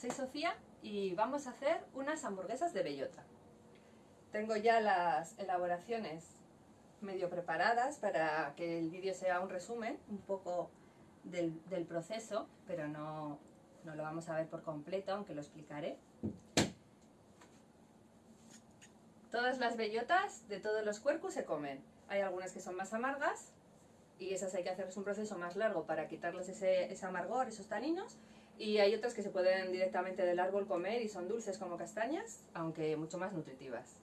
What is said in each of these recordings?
soy Sofía y vamos a hacer unas hamburguesas de bellota. Tengo ya las elaboraciones medio preparadas para que el vídeo sea un resumen un poco del, proceso, pero no, no lo vamos a ver por completo, aunque lo explicaré. Todas las bellotas de todos los cuerpos se comen. Hay algunas que son más amargas y esas hay que hacerles un proceso más largo para quitarles ese, ese amargor, esos taninos. Y hay otras que se pueden directamente del árbol comer y son dulces como castañas, aunque mucho más nutritivas.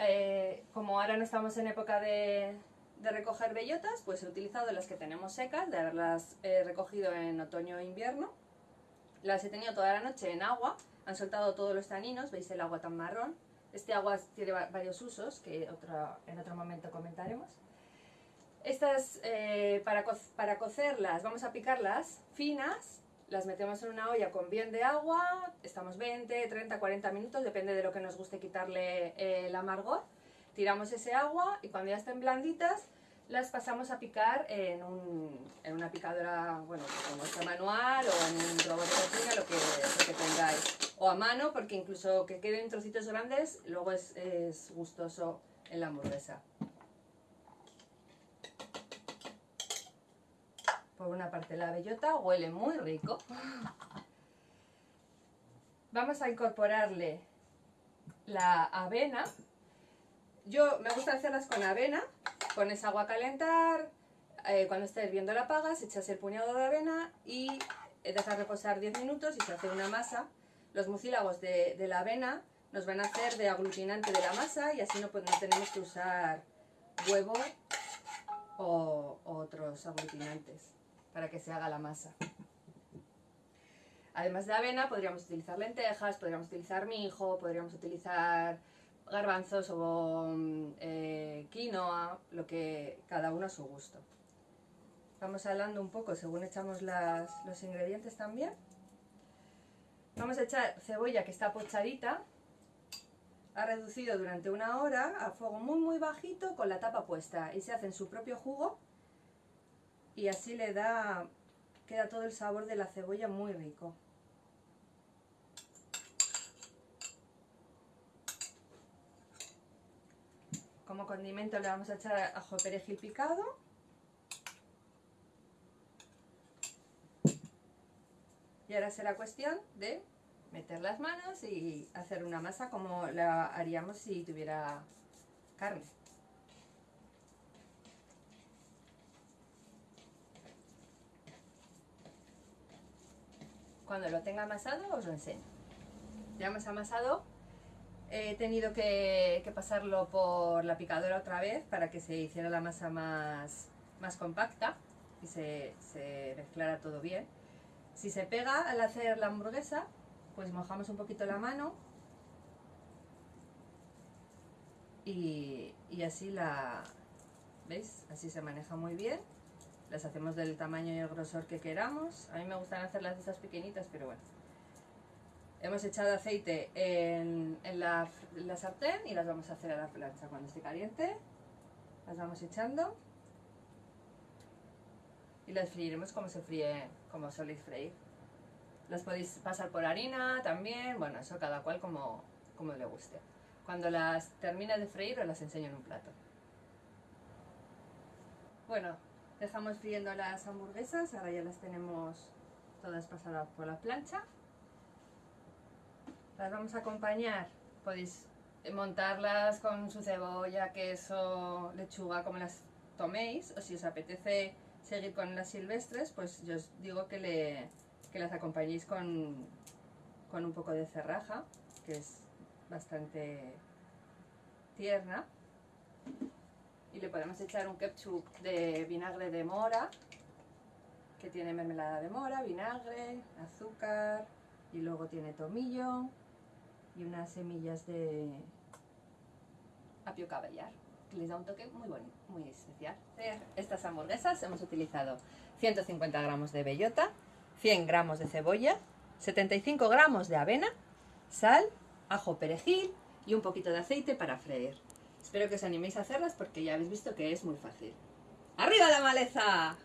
Eh, como ahora no estamos en época de, recoger bellotas, pues he utilizado las que tenemos secas, de haberlas eh, recogido en otoño e invierno. Las he tenido toda la noche en agua, han soltado todos los taninos, veis el agua tan marrón. Este agua tiene varios usos que en otro momento comentaremos. Estas, eh, para, para cocerlas, vamos a picarlas finas, las metemos en una olla con bien de agua, estamos 20, 30, 40 minutos, depende de lo que nos guste quitarle eh, el amargor. Tiramos ese agua y cuando ya estén blanditas, las pasamos a picar en, una picadora, bueno, como esta manual o en un robot de cocina, lo que, lo que tengáis. O a mano, porque incluso que queden trocitos grandes, luego es, es gustoso en la hamburguesa. Una parte la bellota huele muy rico. Vamos a incorporarle la avena. Yo me gusta hacerlas con avena. Pones agua a calentar, eh, cuando esté hirviendo la apagas, echas el puñado de avena y dejas reposar 10 minutos y se hace una masa. Los mucílagos de, la avena nos van a hacer de aglutinante de la masa y así no, pues, no tenemos que usar huevo o otros aglutinantes para que se haga la masa. Además de avena, podríamos utilizar lentejas, podríamos utilizar mijo, podríamos utilizar garbanzos o mm, eh, quinoa, lo que cada uno a su gusto. Vamos hablando un poco según echamos los ingredientes también. Vamos a echar cebolla que está pochadita, ha reducido durante una hora a fuego muy muy bajito con la tapa puesta y se hace en su propio jugo y así le da, queda todo el sabor de la cebolla muy rico. Como condimento le vamos a echar ajo perejil picado. Y ahora será cuestión de meter las manos y hacer una masa como la haríamos si tuviera carne. Cuando lo tenga amasado os lo enseño. Ya hemos amasado. He tenido que, pasarlo por la picadora otra vez para que se hiciera la masa más, más compacta y se, mezclara todo bien. Si se pega al hacer la hamburguesa, pues mojamos un poquito la mano y, y así la, ¿veis? Así se maneja muy bien las hacemos del tamaño y el grosor que queramos. A mí me gustan hacerlas de estas pequeñitas, pero bueno. Hemos echado aceite en, la, sartén y las vamos a hacer a la plancha. Cuando esté caliente, las vamos echando. Y las freiremos como se fríe, como soléis freír. Las podéis pasar por harina también, bueno, eso cada cual como, como le guste. Cuando las termine de freír os las enseño en un plato. Bueno, Dejamos friendo las hamburguesas, ahora ya las tenemos todas pasadas por la plancha. Las vamos a acompañar, podéis montarlas con su cebolla, queso, lechuga, como las toméis, o si os apetece seguir con las silvestres, pues yo os digo que, le, que las acompañéis con, con un poco de cerraja, que es bastante tierna y le podemos echar un ketchup de vinagre de mora que tiene mermelada de mora, vinagre, azúcar y luego tiene tomillo y unas semillas de apio caballar que les da un toque muy bonito, muy especial. Estas hamburguesas hemos utilizado 150 gramos de bellota, 100 gramos de cebolla, 75 gramos de avena, sal, ajo perejil y un poquito de aceite para freír. Espero que os animéis a hacerlas porque ya habéis visto que es muy fácil. ¡Arriba la maleza!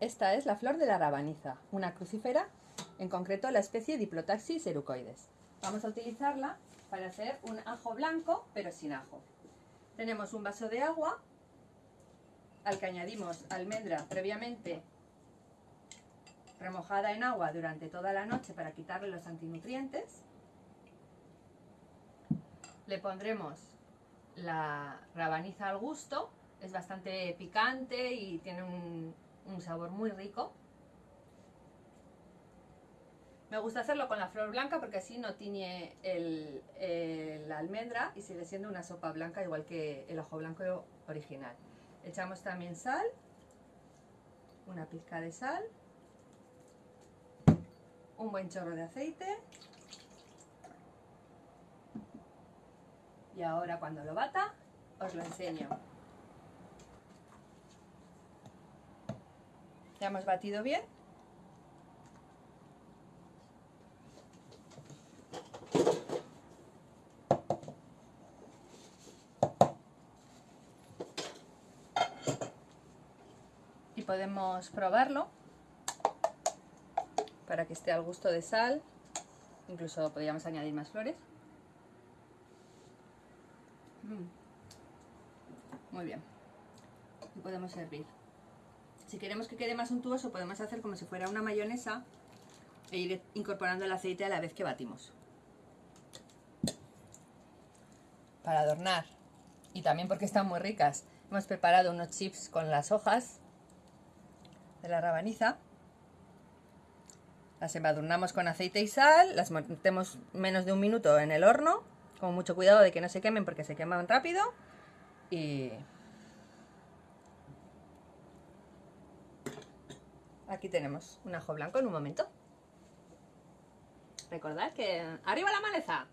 Esta es la flor de la rabaniza, una crucífera, en concreto la especie Diplotaxis erucoides. Vamos a utilizarla para hacer un ajo blanco, pero sin ajo. Tenemos un vaso de agua al que añadimos almendra previamente remojada en agua durante toda la noche para quitarle los antinutrientes. Le pondremos la rabaniza al gusto, es bastante picante y tiene un, sabor muy rico. Me gusta hacerlo con la flor blanca porque así no tiñe la almendra y sigue siendo una sopa blanca igual que el ajo blanco original. Echamos también sal, una pizca de sal, un buen chorro de aceite y ahora cuando lo bata os lo enseño. Ya hemos batido bien. Podemos probarlo para que esté al gusto de sal. Incluso podríamos añadir más flores. Mm. Muy bien. Y podemos servir. Si queremos que quede más untuoso, podemos hacer como si fuera una mayonesa e ir incorporando el aceite a la vez que batimos. Para adornar, y también porque están muy ricas, hemos preparado unos chips con las hojas de la rabaniza. Las embadurnamos con aceite y sal, las metemos menos de un minuto en el horno, con mucho cuidado de que no se quemen porque se queman rápido. Y Aquí tenemos un ajo blanco en un momento. Recordad que... ¡Arriba la maleza!